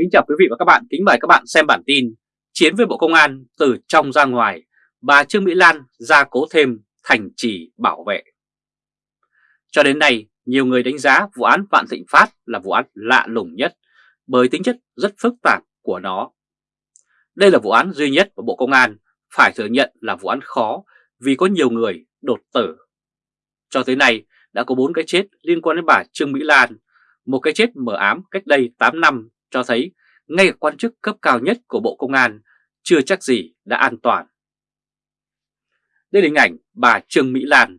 Kính chào quý vị và các bạn, kính mời các bạn xem bản tin Chiến với Bộ Công an từ trong ra ngoài, bà Trương Mỹ Lan ra cố thêm thành trì bảo vệ. Cho đến nay, nhiều người đánh giá vụ án Vạn Thịnh Phát là vụ án lạ lùng nhất bởi tính chất rất phức tạp của nó. Đây là vụ án duy nhất của Bộ Công an phải thừa nhận là vụ án khó vì có nhiều người đột tử. Cho tới nay đã có 4 cái chết liên quan đến bà Trương Mỹ Lan, một cái chết mờ ám cách đây 8 năm cho thấy ngay cả quan chức cấp cao nhất của Bộ Công an chưa chắc gì đã an toàn. Đây là hình ảnh bà Trương Mỹ Lan.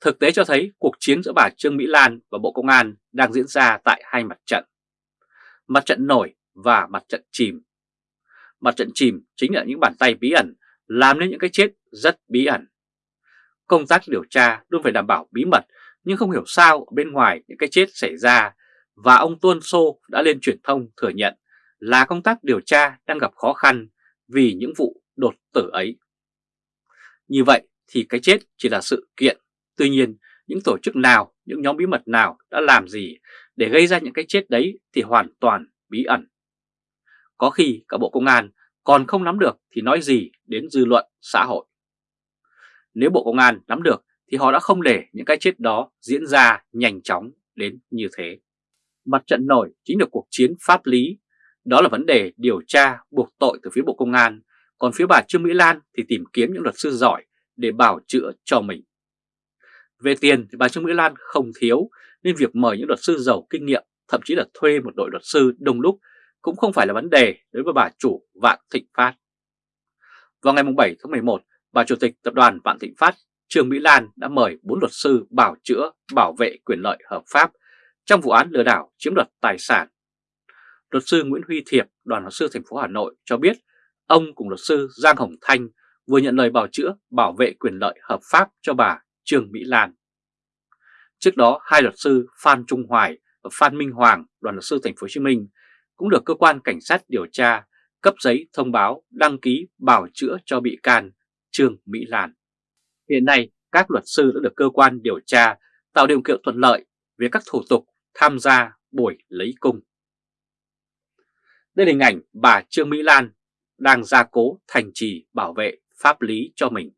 Thực tế cho thấy cuộc chiến giữa bà Trương Mỹ Lan và Bộ Công an đang diễn ra tại hai mặt trận. Mặt trận nổi và mặt trận chìm. Mặt trận chìm chính là những bàn tay bí ẩn, làm nên những cái chết rất bí ẩn. Công tác điều tra luôn phải đảm bảo bí mật, nhưng không hiểu sao ở bên ngoài những cái chết xảy ra và ông Tuân Sô đã lên truyền thông thừa nhận là công tác điều tra đang gặp khó khăn vì những vụ đột tử ấy. Như vậy thì cái chết chỉ là sự kiện, tuy nhiên những tổ chức nào, những nhóm bí mật nào đã làm gì để gây ra những cái chết đấy thì hoàn toàn bí ẩn. Có khi cả Bộ Công an còn không nắm được thì nói gì đến dư luận xã hội. Nếu Bộ Công an nắm được thì họ đã không để những cái chết đó diễn ra nhanh chóng đến như thế. Mặt trận nổi chính là cuộc chiến pháp lý, đó là vấn đề điều tra buộc tội từ phía Bộ Công an, còn phía bà Trương Mỹ Lan thì tìm kiếm những luật sư giỏi để bảo chữa cho mình. Về tiền thì bà Trương Mỹ Lan không thiếu nên việc mời những luật sư giàu kinh nghiệm, thậm chí là thuê một đội luật sư đông đúc cũng không phải là vấn đề đối với bà chủ Vạn Thịnh Phát. Vào ngày 7 tháng 11, bà Chủ tịch Tập đoàn Vạn Thịnh Phát Trương Mỹ Lan đã mời 4 luật sư bảo chữa bảo vệ quyền lợi hợp pháp trong vụ án lừa đảo chiếm đoạt tài sản. Luật sư Nguyễn Huy Thiệp, đoàn luật sư thành phố Hà Nội cho biết ông cùng luật sư Giang Hồng Thanh vừa nhận lời bảo chữa bảo vệ quyền lợi hợp pháp cho bà Trương Mỹ Lan. Trước đó, hai luật sư Phan Trung Hoài và Phan Minh Hoàng, đoàn luật sư thành phố Hồ Chí Minh cũng được cơ quan cảnh sát điều tra cấp giấy thông báo đăng ký bảo chữa cho bị can Trương Mỹ Lan. Hiện nay, các luật sư đã được cơ quan điều tra tạo điều kiện thuận lợi về các thủ tục tham gia buổi lấy cung. Đây là hình ảnh bà Trương Mỹ Lan đang gia cố thành trì bảo vệ pháp lý cho mình.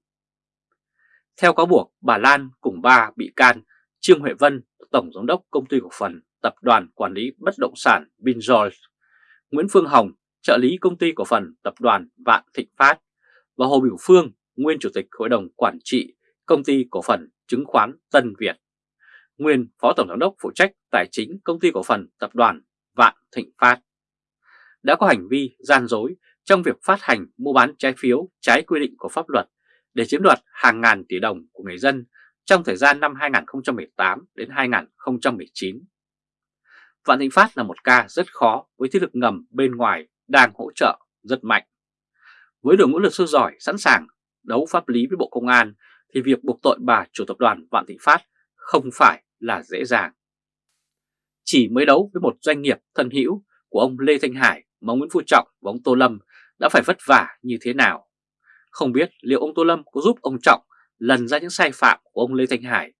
Theo cáo buộc, bà Lan cùng ba bị can Trương Huệ Vân, Tổng Giám đốc Công ty Cổ phần Tập đoàn Quản lý Bất động sản Vingeorge, Nguyễn Phương Hồng, trợ lý Công ty Cổ phần Tập đoàn Vạn Thịnh Phát và Hồ Biểu Phương, nguyên Chủ tịch Hội đồng Quản trị Công ty Cổ phần Chứng khoán Tân Việt, nguyên Phó Tổng Giám đốc phụ trách Tài chính Công ty Cổ phần Tập đoàn Vạn Thịnh Phát, đã có hành vi gian dối trong việc phát hành mua bán trái phiếu trái quy định của pháp luật để chiếm đoạt hàng ngàn tỷ đồng của người dân trong thời gian năm 2018 đến 2019. Vạn Thịnh Phát là một ca rất khó với thế lực ngầm bên ngoài đang hỗ trợ rất mạnh. Với đội ngũ luật sư giỏi sẵn sàng đấu pháp lý với Bộ Công an thì việc buộc tội bà chủ tập đoàn Vạn Thịnh Phát không phải là dễ dàng. Chỉ mới đấu với một doanh nghiệp thân hữu của ông Lê Thanh Hải mà ông Nguyễn Phú Trọng và ông Tô Lâm đã phải vất vả như thế nào. Không biết liệu ông Tô Lâm có giúp ông Trọng lần ra những sai phạm của ông Lê Thanh Hải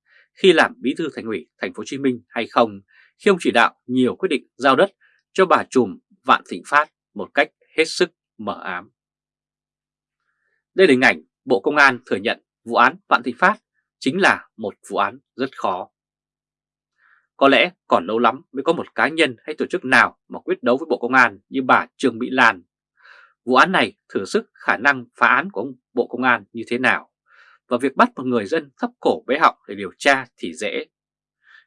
khi làm bí thư thành ủy thành phố Hồ Chí Minh hay không, khi ông chỉ đạo nhiều quyết định giao đất cho bà trùm Vạn Thịnh Phát một cách hết sức mở ám. Đây là hình ảnh Bộ Công an thừa nhận vụ án Vạn Thịnh Phát chính là một vụ án rất khó. Có lẽ còn lâu lắm mới có một cá nhân hay tổ chức nào mà quyết đấu với Bộ Công an như bà Trương Mỹ Lan. Vụ án này thử sức khả năng phá án của ông Bộ Công an như thế nào, và việc bắt một người dân thấp cổ bế họng để điều tra thì dễ.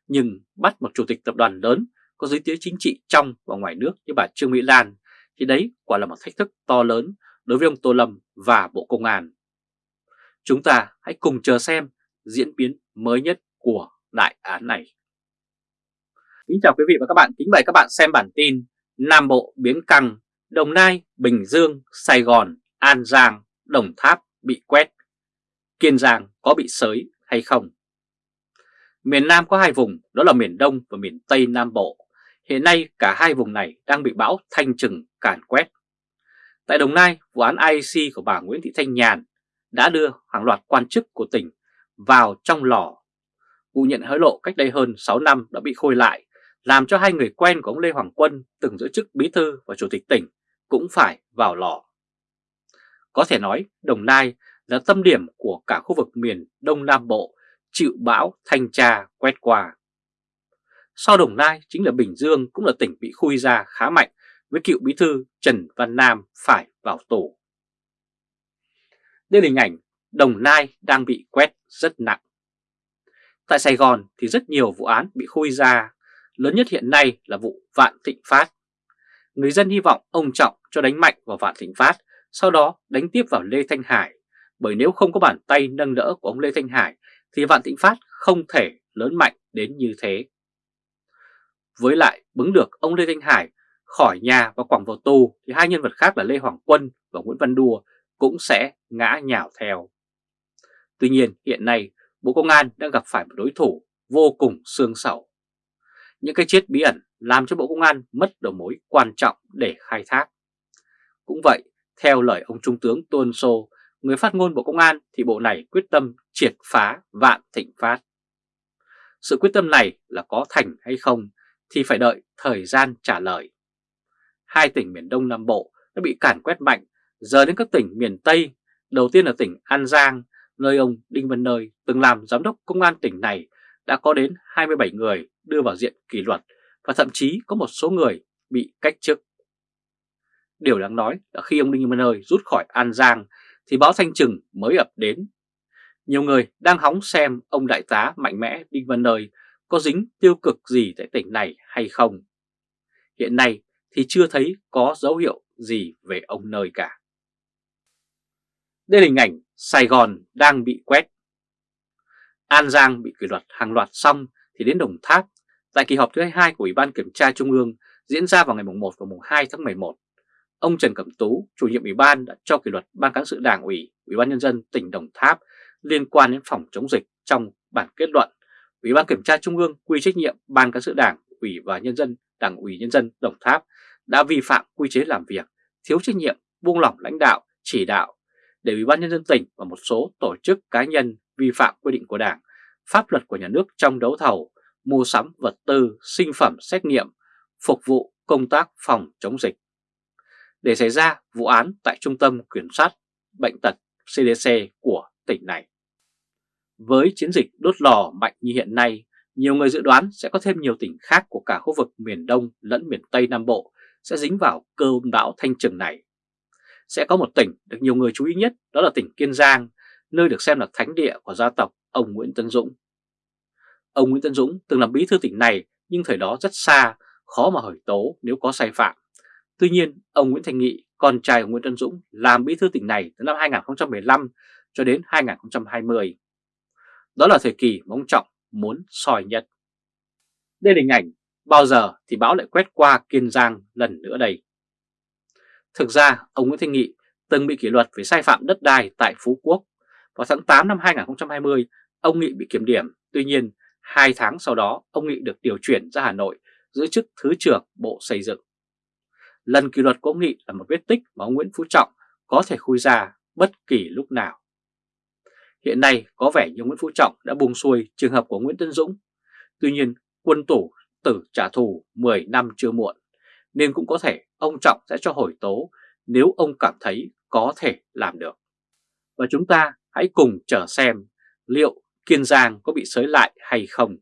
Nhưng bắt một chủ tịch tập đoàn lớn có giới tiếng chính trị trong và ngoài nước như bà Trương Mỹ Lan thì đấy quả là một thách thức to lớn đối với ông Tô Lâm và Bộ Công an. Chúng ta hãy cùng chờ xem diễn biến mới nhất của đại án này. Kính chào quý vị và các bạn, kính mời các bạn xem bản tin Nam Bộ biến căng, Đồng Nai, Bình Dương, Sài Gòn, An Giang, Đồng Tháp bị quét, Kiên Giang có bị sới hay không? Miền Nam có hai vùng, đó là miền Đông và miền Tây Nam Bộ. Hiện nay cả hai vùng này đang bị bão thanh trừng càn quét. Tại Đồng Nai, vụ án IEC của bà Nguyễn Thị Thanh Nhàn đã đưa hàng loạt quan chức của tỉnh vào trong lò. Vụ nhận hối lộ cách đây hơn 6 năm đã bị khôi lại làm cho hai người quen của ông Lê Hoàng Quân từng giữ chức bí thư và chủ tịch tỉnh cũng phải vào lò. Có thể nói Đồng Nai là tâm điểm của cả khu vực miền Đông Nam Bộ chịu bão thanh tra quét qua. Sau Đồng Nai chính là Bình Dương cũng là tỉnh bị khui ra khá mạnh với cựu bí thư Trần Văn Nam phải vào tù. Đây là hình ảnh Đồng Nai đang bị quét rất nặng. Tại Sài Gòn thì rất nhiều vụ án bị khui ra, lớn nhất hiện nay là vụ Vạn Thịnh Phát. Người dân hy vọng ông Trọng cho đánh mạnh vào Vạn Thịnh Phát, sau đó đánh tiếp vào Lê Thanh Hải, bởi nếu không có bàn tay nâng đỡ của ông Lê Thanh Hải thì Vạn Thịnh Phát không thể lớn mạnh đến như thế. Với lại bứng được ông Lê Thanh Hải khỏi nhà và quẳng vào tù thì hai nhân vật khác là Lê Hoàng Quân và Nguyễn Văn Đùa cũng sẽ ngã nhào theo. Tuy nhiên hiện nay Bộ Công an đang gặp phải một đối thủ vô cùng xương sầu. Những cái chết bí ẩn làm cho Bộ Công an mất đầu mối quan trọng để khai thác. Cũng vậy, theo lời ông Trung tướng Tôn Sô, người phát ngôn Bộ Công an thì bộ này quyết tâm triệt phá vạn thịnh phát. Sự quyết tâm này là có thành hay không thì phải đợi thời gian trả lời. Hai tỉnh miền Đông Nam Bộ đã bị cản quét mạnh, giờ đến các tỉnh miền Tây, đầu tiên là tỉnh An Giang, nơi ông Đinh Văn Nơi từng làm giám đốc công an tỉnh này đã có đến 27 người đưa vào diện kỷ luật và thậm chí có một số người bị cách chức. Điều đáng nói là khi ông Đinh Văn Nơi rút khỏi An Giang thì báo Thanh Trừng mới ập đến. Nhiều người đang hóng xem ông đại tá mạnh mẽ Đinh Văn Nơi có dính tiêu cực gì tại tỉnh này hay không. Hiện nay thì chưa thấy có dấu hiệu gì về ông Nơi cả. Đây là hình ảnh Sài Gòn đang bị quét. An Giang bị kỷ luật hàng loạt xong thì đến Đồng Tháp tại kỳ họp thứ 22 của Ủy ban Kiểm tra Trung ương diễn ra vào ngày 1 và 2 tháng 11. Ông Trần Cẩm Tú, chủ nhiệm Ủy ban đã cho kỷ luật Ban cán sự Đảng ủy, Ủy ban Nhân dân tỉnh Đồng Tháp liên quan đến phòng chống dịch trong bản kết luận. Ủy ban Kiểm tra Trung ương quy trách nhiệm Ban cán sự Đảng, Ủy và Nhân dân, Đảng ủy Nhân dân Đồng Tháp đã vi phạm quy chế làm việc, thiếu trách nhiệm, buông lỏng lãnh đạo, chỉ đạo để Ủy ban Nhân dân tỉnh và một số tổ chức cá nhân vi phạm quy định của Đảng, pháp luật của nhà nước trong đấu thầu, mua sắm vật tư, sinh phẩm xét nghiệm, phục vụ công tác phòng chống dịch. Để xảy ra vụ án tại Trung tâm Kiểm soát Bệnh tật CDC của tỉnh này. Với chiến dịch đốt lò mạnh như hiện nay, nhiều người dự đoán sẽ có thêm nhiều tỉnh khác của cả khu vực miền Đông lẫn miền Tây Nam Bộ sẽ dính vào cơn bão thanh trừng này sẽ có một tỉnh được nhiều người chú ý nhất đó là tỉnh Kiên Giang, nơi được xem là thánh địa của gia tộc ông Nguyễn Tân Dũng. Ông Nguyễn Tân Dũng từng làm bí thư tỉnh này nhưng thời đó rất xa, khó mà hỏi tố nếu có sai phạm. Tuy nhiên, ông Nguyễn Thành Nghị, con trai của Nguyễn Tân Dũng làm bí thư tỉnh này từ năm 2015 cho đến 2020. Đó là thời kỳ mà ông Trọng muốn soi nhất. Đây là hình ảnh bao giờ thì bão lại quét qua Kiên Giang lần nữa đây. Thực ra, ông Nguyễn Thanh Nghị từng bị kỷ luật về sai phạm đất đai tại Phú Quốc. Vào tháng 8 năm 2020, ông Nghị bị kiểm điểm. Tuy nhiên, hai tháng sau đó, ông Nghị được điều chuyển ra Hà Nội giữ chức Thứ trưởng Bộ Xây dựng. Lần kỷ luật của ông Nghị là một vết tích mà ông Nguyễn Phú Trọng có thể khui ra bất kỳ lúc nào. Hiện nay có vẻ như Nguyễn Phú Trọng đã buông xuôi trường hợp của Nguyễn Tân Dũng. Tuy nhiên, quân tủ tử trả thù 10 năm chưa muộn nên cũng có thể ông Trọng sẽ cho hồi tố nếu ông cảm thấy có thể làm được. Và chúng ta hãy cùng chờ xem liệu Kiên Giang có bị sới lại hay không.